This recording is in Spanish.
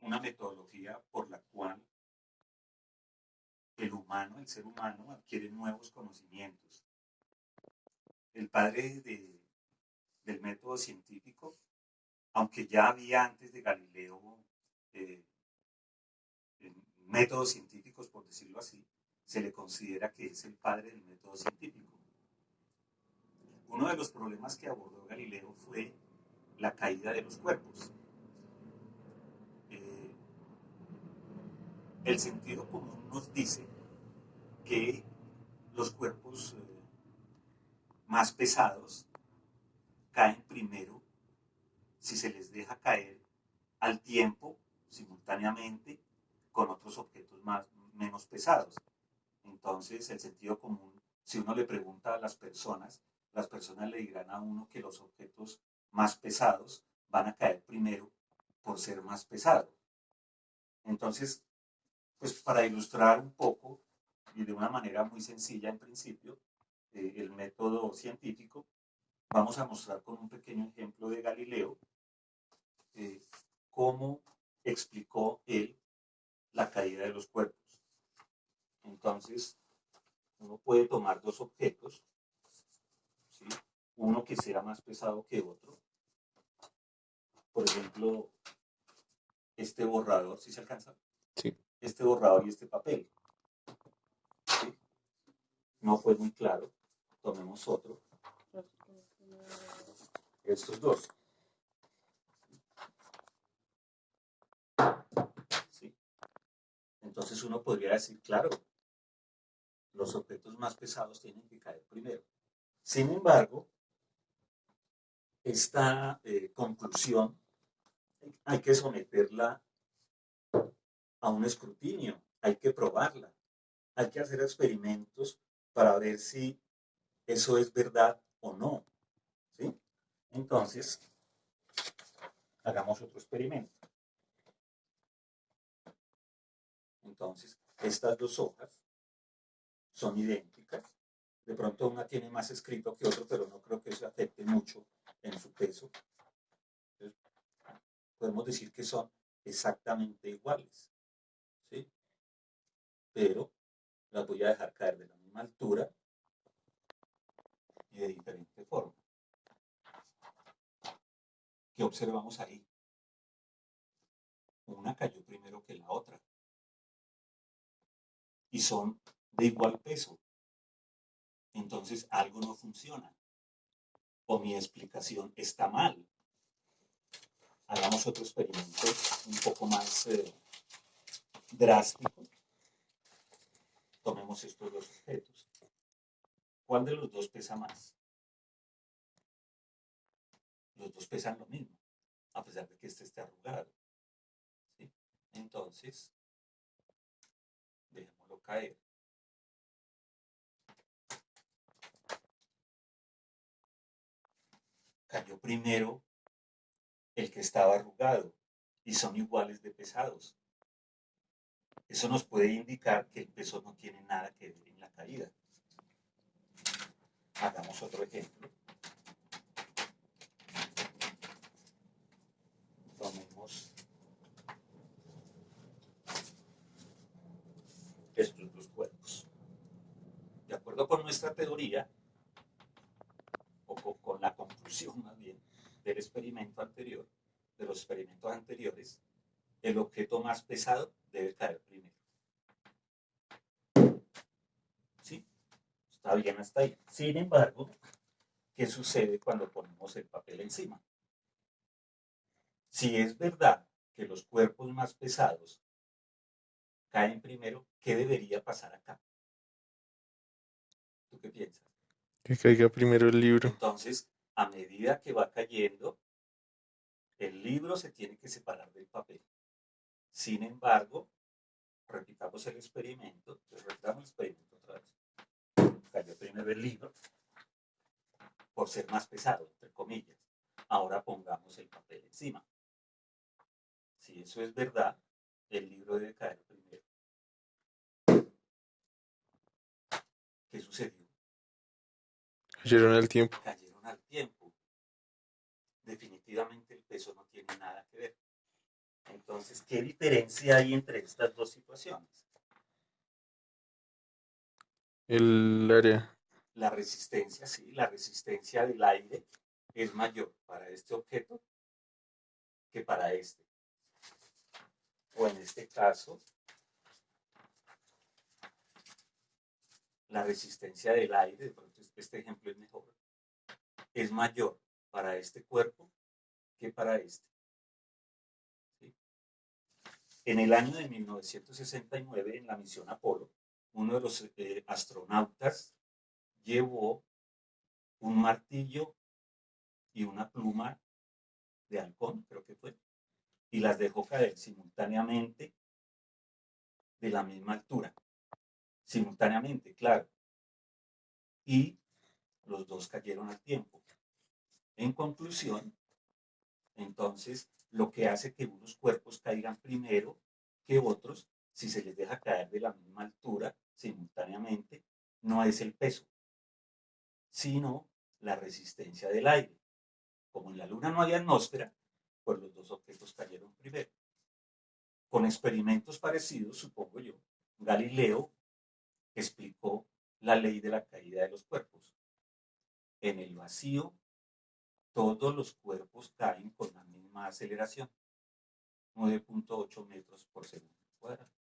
una metodología por la cual el humano, el ser humano, adquiere nuevos conocimientos. El padre del método científico, aunque ya había antes de Galileo eh, métodos científicos, por decirlo así, se le considera que es el padre del método científico. Uno de los problemas que abordó Galileo fue la caída de los cuerpos. Eh, el sentido común nos dice que los cuerpos eh, más pesados caen primero si se les deja caer al tiempo, simultáneamente, con otros objetos más, menos pesados. Entonces, el sentido común, si uno le pregunta a las personas, las personas le dirán a uno que los objetos más pesados van a caer primero por ser más pesados. Entonces, pues para ilustrar un poco y de una manera muy sencilla en principio, eh, el método científico, vamos a mostrar con un pequeño ejemplo de Galileo eh, cómo explicó él la caída de los cuerpos. Entonces, uno puede tomar dos objetos, uno que sea más pesado que otro. Por ejemplo, este borrador, ¿sí se alcanza? Sí. Este borrador y este papel. No fue muy claro. Tomemos otro. Estos dos. Entonces uno podría decir, claro, los objetos más pesados tienen que caer primero. Sin embargo, esta eh, conclusión hay que someterla a un escrutinio, hay que probarla, hay que hacer experimentos para ver si eso es verdad o no. ¿sí? Entonces, hagamos otro experimento. Entonces, estas dos hojas son idénticas. De pronto una tiene más escrito que otro, pero no creo que eso afecte mucho en su peso. podemos decir que son exactamente iguales. Pero las voy a dejar caer de la misma altura y de diferente forma. ¿Qué observamos ahí? Una cayó primero que la otra y son de igual peso. Entonces algo no funciona. O mi explicación está mal. Hagamos otro experimento un poco más eh, drástico. Tomemos estos dos objetos. ¿Cuál de los dos pesa más? Los dos pesan lo mismo, a pesar de que este esté arrugado. Entonces, caer. Cayó primero el que estaba arrugado y son iguales de pesados. Eso nos puede indicar que el peso no tiene nada que ver en la caída. Hagamos otro ejemplo. Tomemos estos dos cuerpos. De acuerdo con nuestra teoría, o con, la conclusión más bien del experimento anterior, de los experimentos anteriores, el objeto más pesado debe caer primero. ¿Sí? Está bien hasta ahí. Sin embargo, ¿qué sucede cuando ponemos el papel encima? Si es verdad que los cuerpos más pesados caen primero, ¿qué debería pasar acá? ¿Tú qué piensas? Que caiga primero el libro. Entonces, a medida que va cayendo, el libro se tiene que separar del papel. Sin embargo, repitamos el experimento, repitamos el experimento otra vez. Cayó primero el libro, por ser más pesado, entre comillas. Ahora pongamos el papel encima. Si eso es verdad, el libro debe caer primero. ¿Qué sucedió? Cayeron al tiempo. Cayeron al tiempo. Definitivamente el peso no tiene nada que ver. Entonces, ¿qué diferencia hay entre estas dos situaciones? El área. La resistencia, sí, la resistencia del aire es mayor para este objeto que para este. O en este caso, la resistencia del aire, pronto este ejemplo es mejor, es mayor para este cuerpo que para este. En el año de 1969, en la misión Apolo, uno de los eh, astronautas llevó un martillo y una pluma de halcón, creo que fue, y las dejó caer simultáneamente de la misma altura simultáneamente, claro. Y los dos cayeron al tiempo. En conclusión, entonces, lo que hace que unos cuerpos caigan primero que otros, si se les deja caer de la misma altura simultáneamente, no es el peso, sino la resistencia del aire. Como en la Luna no hay atmósfera, pues los dos objetos cayeron primero. Con experimentos parecidos, supongo yo, Galileo explicó la ley de la caída de los cuerpos. En el vacío, todos los cuerpos caen con la misma aceleración, 9.8 metros por segundo cuadrado.